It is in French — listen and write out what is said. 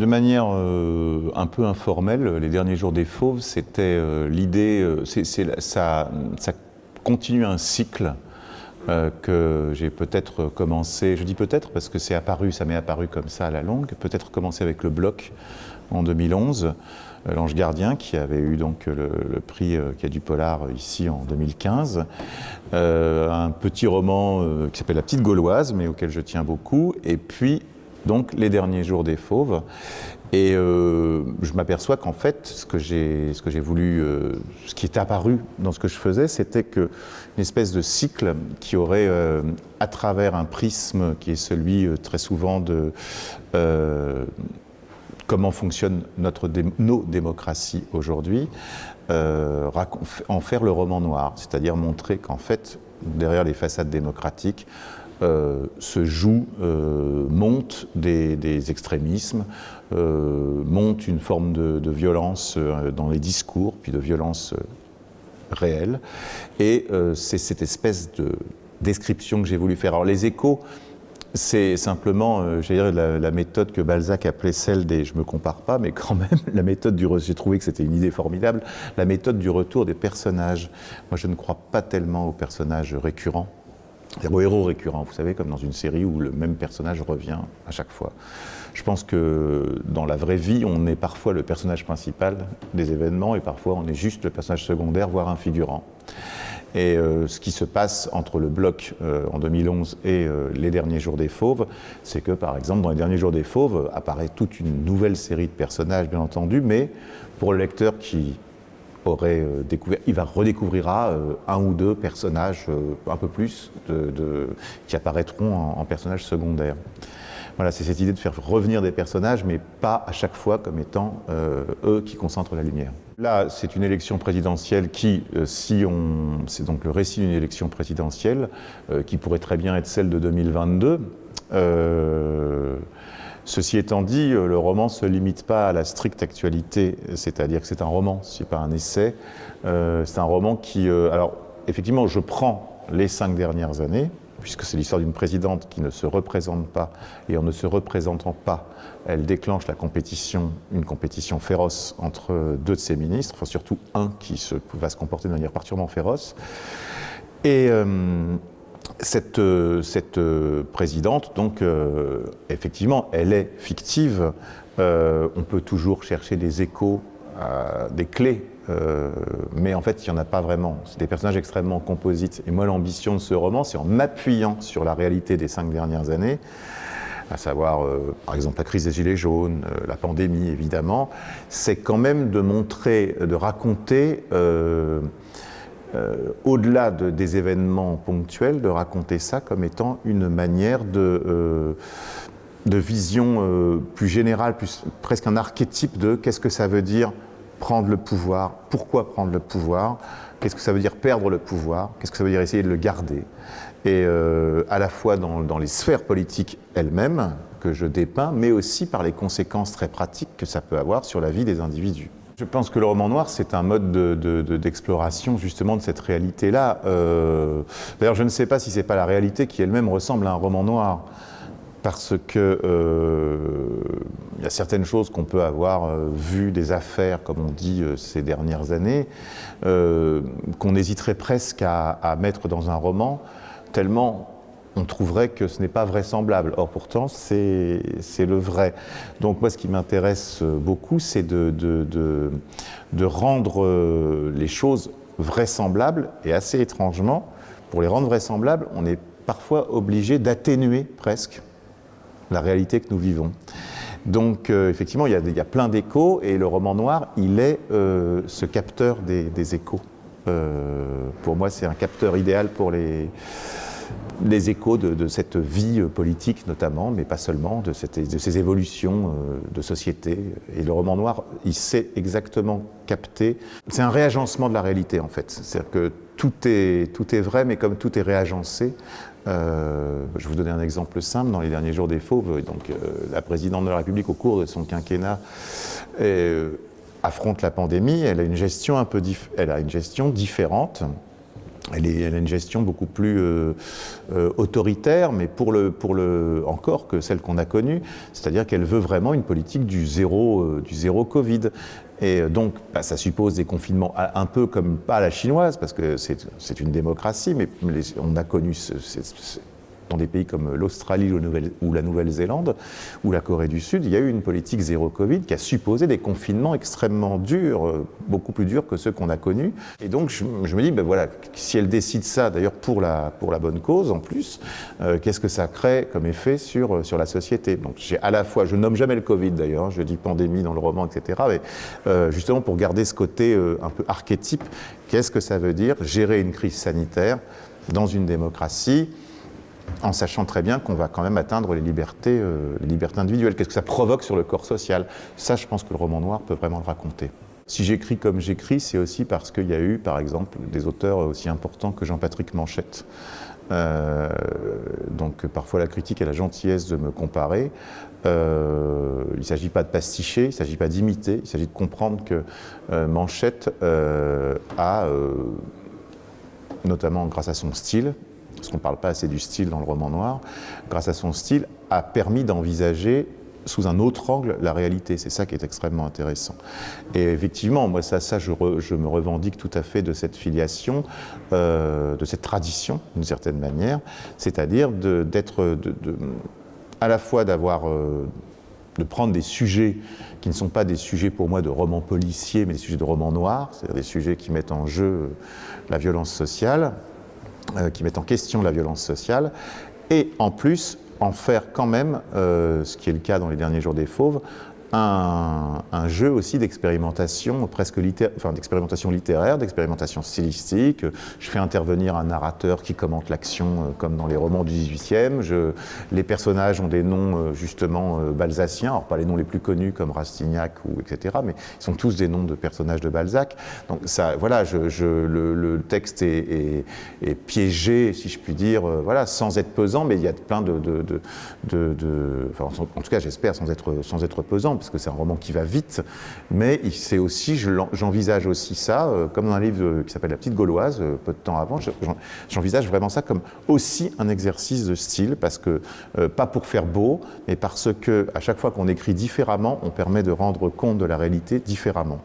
De manière euh, un peu informelle, les derniers jours des Fauves, c'était euh, l'idée, euh, ça, ça, continue un cycle que j'ai peut-être commencé, je dis peut-être parce que c'est apparu, ça m'est apparu comme ça à la longue, peut-être commencé avec le bloc en 2011, L'Ange Gardien, qui avait eu donc le, prix qui a du Polar ici en 2015, un petit roman qui s'appelle La Petite Gauloise, mais auquel je tiens beaucoup, et puis donc les derniers jours des fauves. Et euh, je m'aperçois qu'en fait, ce que j'ai voulu, euh, ce qui est apparu dans ce que je faisais, c'était qu'une espèce de cycle qui aurait, euh, à travers un prisme qui est celui très souvent de comment fonctionnent notre, nos démocraties aujourd'hui, en faire le roman noir, c'est-à-dire montrer qu'en fait, derrière les façades démocratiques, euh, se joue, euh, monte des, extrémismes, euh, monte une forme de, violence dans les discours, puis de violence réelle. Et c'est cette espèce de description que j'ai voulu faire. Alors les échos, c'est simplement, j'ai la, la, méthode que Balzac appelait celle des, je me compare pas, mais quand même, la méthode du, j'ai trouvé que c'était une idée formidable, la méthode du retour des personnages. Moi, je ne crois pas tellement aux personnages récurrents héros récurrent, vous savez, comme dans une série où le même personnage revient à chaque fois. Je pense que dans la vraie vie, on est parfois le personnage principal des événements et parfois on est juste le personnage secondaire, voire un figurant. Et euh, ce qui se passe entre le bloc euh, en 2011 et euh, les derniers jours des Fauves, c'est que par exemple dans les derniers jours des Fauves apparaît toute une nouvelle série de personnages bien entendu, mais pour le lecteur qui aurait euh, découvert, il va redécouvrira euh, un ou deux personnages, euh, un peu plus, qui apparaîtront en, personnages secondaires. Voilà, c'est cette idée de faire revenir des personnages, mais pas à chaque fois comme étant eux qui concentrent la lumière. Là, c'est une élection présidentielle qui, si on, c'est donc le récit d'une élection présidentielle, qui pourrait très bien être celle de 2022. Ceci étant dit, euh, le roman ne se limite pas à la stricte actualité, c'est-à-dire que c'est un roman, ce n'est pas un essai. Euh, c'est un roman qui... Euh, alors, effectivement, je prends les cinq dernières années, puisque c'est l'histoire d'une présidente qui ne se représente pas, et en ne se représentant pas, elle déclenche la compétition, une compétition féroce entre deux de ses ministres, enfin surtout un qui va se comporter de manière particulièrement féroce. Et, cette, euh, présidente, donc, euh, effectivement, elle est fictive. on peut toujours chercher des échos, des clés, mais en fait, il n'y en a pas vraiment. C'est des personnages extrêmement composites. Et moi, l'ambition de ce roman, c'est en m'appuyant sur la réalité des cinq dernières années, à savoir, par exemple, la crise des Gilets jaunes, la pandémie, évidemment, c'est quand même de montrer, de raconter euh, au-delà des événements ponctuels, de raconter ça comme étant une manière de, euh, vision euh, plus générale, plus, presque un archétype de qu'est-ce que ça veut dire prendre le pouvoir, pourquoi prendre le pouvoir, qu'est-ce que ça veut dire perdre le pouvoir, qu'est-ce que ça veut dire essayer de le garder. Et à la fois dans les sphères politiques elles-mêmes que je dépeins, mais aussi par les conséquences très pratiques que ça peut avoir sur la vie des individus. Je pense que le roman noir, c'est un mode d'exploration de, justement de cette réalité-là. Euh, d'ailleurs, je ne sais pas si c'est pas la réalité qui elle-même ressemble à un roman noir. Parce que euh, il y a certaines choses qu'on peut avoir euh, vues, des affaires, comme on dit ces dernières années, qu'on hésiterait presque à, mettre dans un roman, tellement on trouverait que ce n'est pas vraisemblable. Or pourtant, c'est le vrai. Donc moi, ce qui m'intéresse beaucoup, c'est de, de, rendre euh, les choses vraisemblables, et assez étrangement, pour les rendre vraisemblables, on est parfois obligé d'atténuer presque la réalité que nous vivons. Donc euh, effectivement, il y, a, il y, a, plein d'échos, et le roman noir, il est euh, ce capteur des, échos. pour moi, c'est un capteur idéal pour les les échos de, cette vie politique notamment, mais pas seulement, de, ces évolutions euh, de société. Et le roman noir, il sait exactement capter. C'est un réagencement de la réalité en fait. C'est-à-dire que tout est, tout est vrai, mais comme tout est réagencé, euh, je vous donner un exemple simple. Dans les derniers jours des Fauves, donc, euh, la présidente de la République, au cours de son quinquennat, affronte la pandémie. Elle a une gestion un peu elle a une gestion différente elle, a une gestion beaucoup plus euh, euh, autoritaire, mais pour le, pour le, encore que celle qu'on a connue, c'est-à-dire qu'elle veut vraiment une politique du zéro, euh, du zéro Covid. Et donc, bah, ça suppose des confinements un peu comme pas la chinoise, parce que c'est une démocratie, mais on a connu ce, dans des pays comme l'Australie ou la Nouvelle-Zélande ou la Corée du Sud, il y a eu une politique zéro Covid qui a supposé des confinements extrêmement durs, euh, beaucoup plus durs que ceux qu'on a connus. Et donc je, me dis, ben voilà, si elle décide ça, d'ailleurs pour la, pour la bonne cause en plus, euh, qu'est-ce que ça crée comme effet sur, euh, sur la société? Donc j'ai à la fois, je nomme jamais le Covid d'ailleurs, hein, je dis pandémie dans le roman, etc. Mais justement pour garder ce côté un peu archétype, qu'est-ce que ça veut dire? Gérer une crise sanitaire dans une démocratie en sachant très bien qu'on va quand même atteindre les libertés, euh, individuelles. Qu'est-ce que ça provoque sur le corps social? Ça, je pense que le roman noir peut vraiment le raconter. Si j'écris comme j'écris, c'est aussi parce qu'il y a eu, par exemple, des auteurs aussi importants que Jean-Patrick Manchette. Euh, donc parfois la critique a la gentillesse de me comparer. Euh, il ne s'agit pas de pasticher, il ne s'agit pas d'imiter, il s'agit de comprendre que Manchette a, notamment grâce à son style, parce qu'on ne parle pas assez du style dans le roman noir, grâce à son style, a permis d'envisager sous un autre angle la réalité. C'est ça qui est extrêmement intéressant. Et effectivement, moi, ça, ça je, me revendique tout à fait de cette filiation, euh, de cette tradition, d'une certaine manière, c'est-à-dire d'être, à la fois d'avoir, euh, de prendre des sujets qui ne sont pas des sujets pour moi de romans policiers, mais des sujets de romans noirs, c'est-à-dire des sujets qui mettent en jeu la violence sociale, qui mettent en question la violence sociale, et en plus en faire quand même, euh, ce qui est le cas dans les derniers jours des Fauves, un, jeu aussi d'expérimentation presque littéraire, d'expérimentation littéraire, d'expérimentation stylistique. Je fais intervenir un narrateur qui commente l'action euh, comme dans les romans du 18e. Je, les personnages ont des noms euh, justement euh, balsaciens, alors pas les noms les plus connus comme Rastignac ou etc., mais ils sont tous des noms de personnages de Balzac. Donc ça, voilà, le, texte est, piégé, si je puis dire, voilà, sans être pesant, mais il y a plein de, en tout cas j'espère sans être, sans être pesant parce que c'est un roman qui va vite, mais j'envisage aussi ça, euh, comme dans un livre qui s'appelle La Petite Gauloise, euh, peu de temps avant, j'envisage vraiment ça comme aussi un exercice de style, parce que, euh, pas pour faire beau, mais parce que à chaque fois qu'on écrit différemment, on permet de rendre compte de la réalité différemment.